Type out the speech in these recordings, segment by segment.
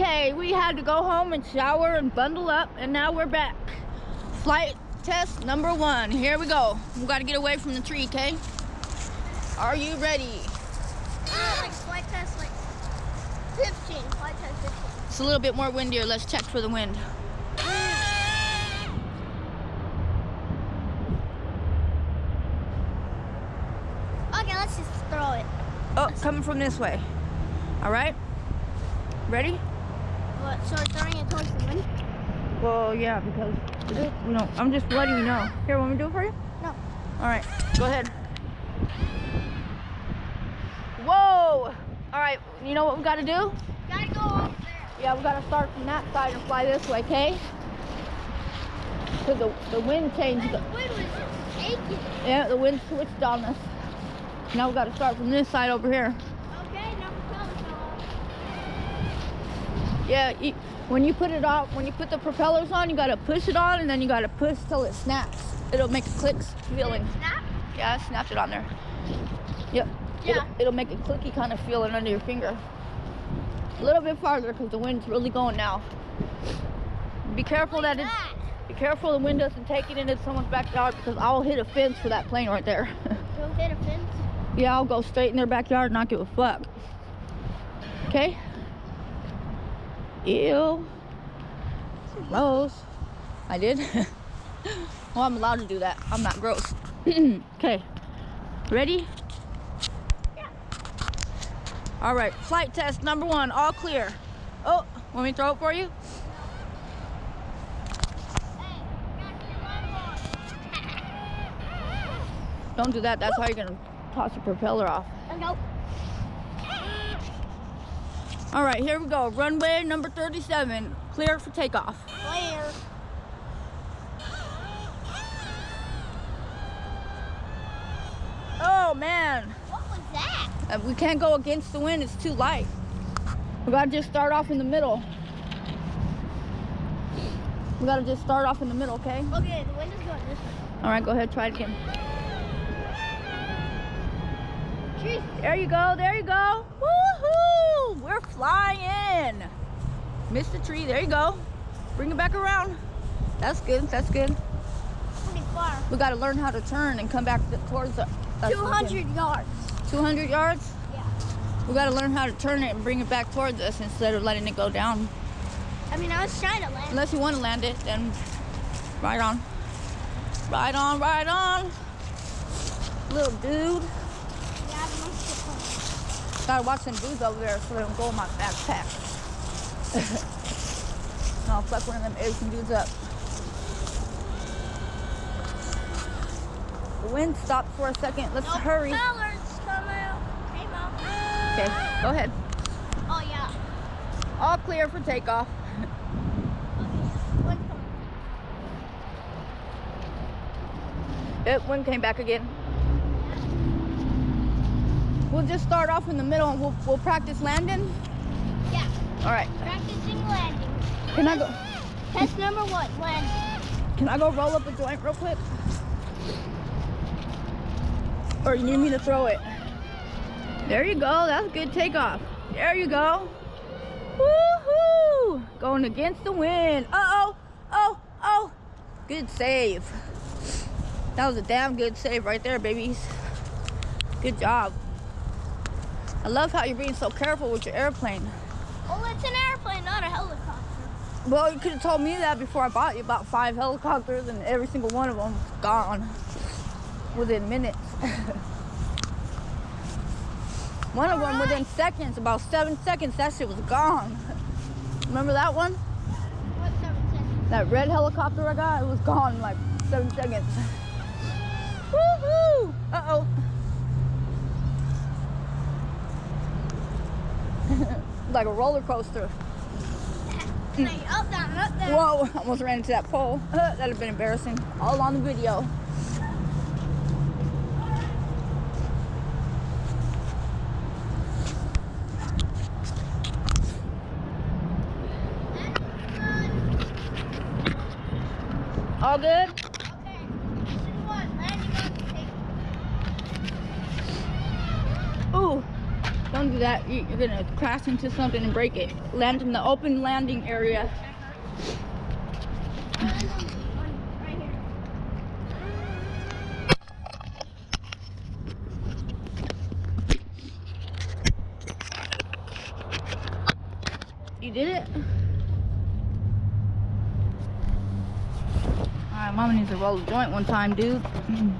Okay, we had to go home and shower and bundle up, and now we're back. Flight test number one. Here we go. We gotta get away from the tree, okay? Are you ready? Uh, like flight test, like 15. Flight test 15. It's a little bit more windier. Let's check for the wind. Okay, let's just throw it. Oh, coming from this way. All right. Ready? What? So throwing it towards the wind? Well, yeah, because you know, I'm just letting you know. Here, want me to do it for you? No. All right, go ahead. Whoa! All right, you know what we got to do? Gotta go over there. Yeah, we got to start from that side and fly this way, okay? Because the, the wind changed. The The, wind was taking. yeah, the wind switched on us. Now we got to start from this side over here. Okay, number 12 fell Yeah, you, when you put it on, when you put the propellers on, you got to push it on and then you got to push till it snaps. It'll make a click feeling. Snap? Yeah, I snapped it on there. Yep. Yeah. It'll, it'll make a clicky kind of feeling under your finger. A little bit farther because the wind's really going now. Be careful that Look it. Be careful the wind doesn't take it into someone's backyard because I'll hit a fence for that plane right there. Go hit a fence. yeah, I'll go straight in their backyard and not give a fuck. Okay? Ew. Gross. I did. well, I'm allowed to do that. I'm not gross. okay. Ready? Yeah. All right. Flight test number one. All clear. Oh, want me throw it for you? Your. Don't do that. That's how you're going to toss the propeller off. Go. All right, here we go. Runway number 37. Clear for takeoff. Clear. Oh, man. What was that? Uh, we can't go against the wind. It's too light. We got to just start off in the middle. We got to just start off in the middle, okay? Okay, the wind is going this way. All right, go ahead. Try it again. Jeez. There you go. There you go. Woohoo! We're flying. Missed the tree. There you go. Bring it back around. That's good. That's good. Pretty far. We got to learn how to turn and come back towards the. us 200 again. yards. 200 yards? Yeah. We got to learn how to turn it and bring it back towards us instead of letting it go down. I mean, I was trying to land. Unless you want to land it, then right on. Right on, right on. Little dude. Yeah, Gotta watch them dudes over there so they don't go in my backpack. I'll fuck one of them Asian dudes up. The wind stopped for a second. Let's No hurry. propellers come out. Came out. Okay, go ahead. Oh, yeah. All clear for takeoff. Wind's. It wind came back again. We'll just start off in the middle and we'll, we'll practice landing. Yeah. All right. Practicing landing. Can I go? Test number one, landing. Can I go roll up a joint real quick? Or you need me to throw it? There you go. That's a good takeoff. There you go. Woohoo! Going against the wind. Uh oh. Oh. Oh. Good save. That was a damn good save right there, babies. Good job. I love how you're being so careful with your airplane. Well, it's an airplane, not a helicopter. Well, you could have told me that before I bought you about five helicopters, and every single one of them was gone within minutes. one of them within seconds, about seven seconds, that shit was gone. Remember that one? What, seven seconds? That red helicopter I got, it was gone in like seven seconds. Woohoo! Uh like a roller coaster. Hey, up, down, up, down. Whoa, almost ran into that pole. that'd have been embarrassing. All on the video. All good? Okay. Mission one, landing on the table. Ooh, don't do that, you- you're gonna crash into something and break it. Land in the open landing area. You did it? Alright, mama needs to roll a joint one time, dude. Come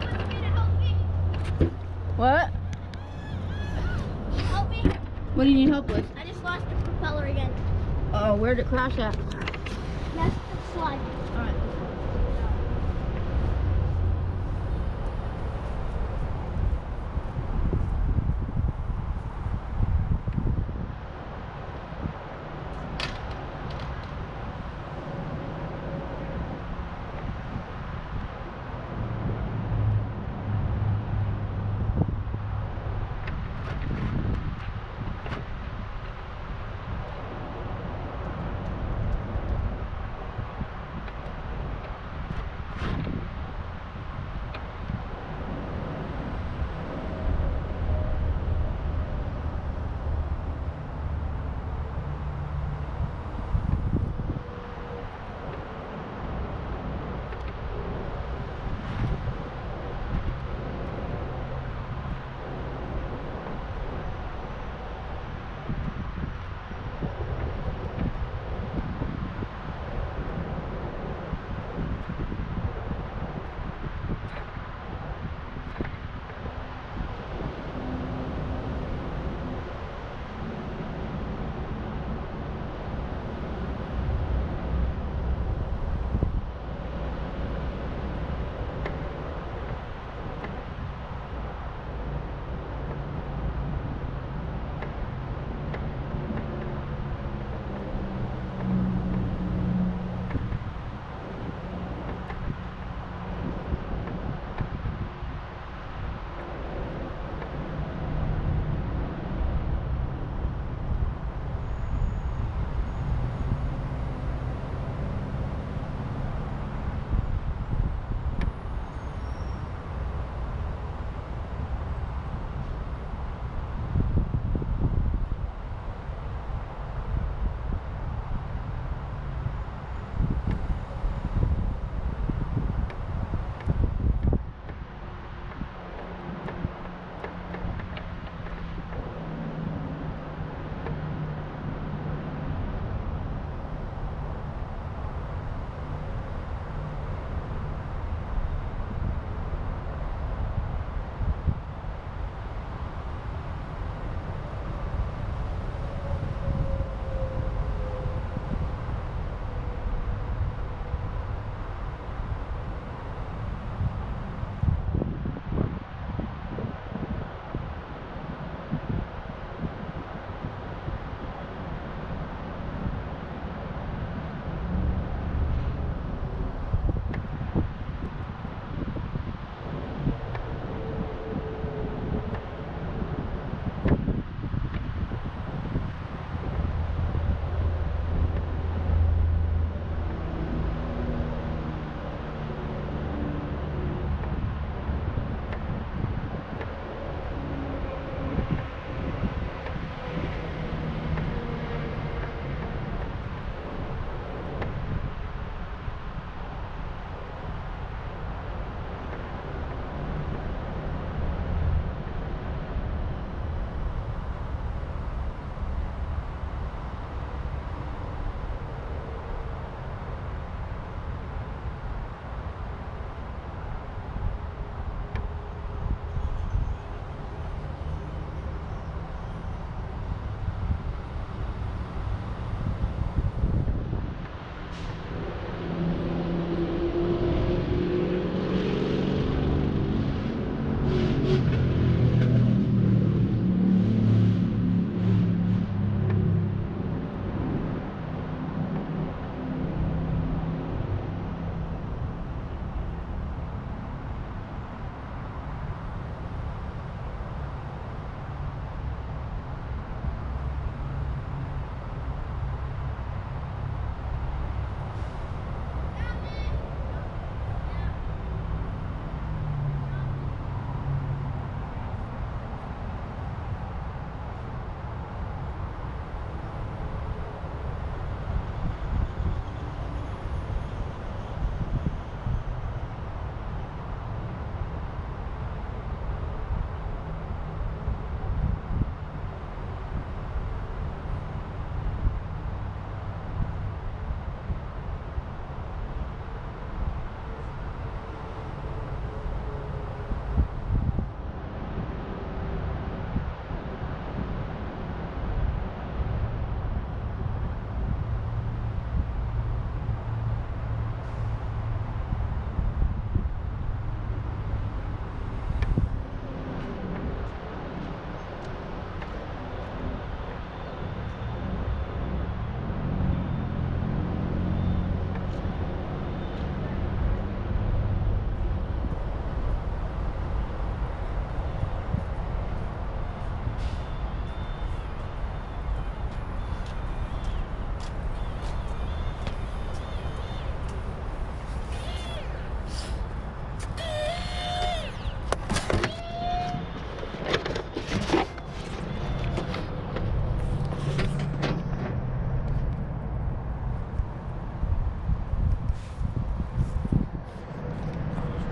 with me to help me. What? Help me. What do you need help with? I just lost the propeller again. Oh, where'd it crash at? That's the slide.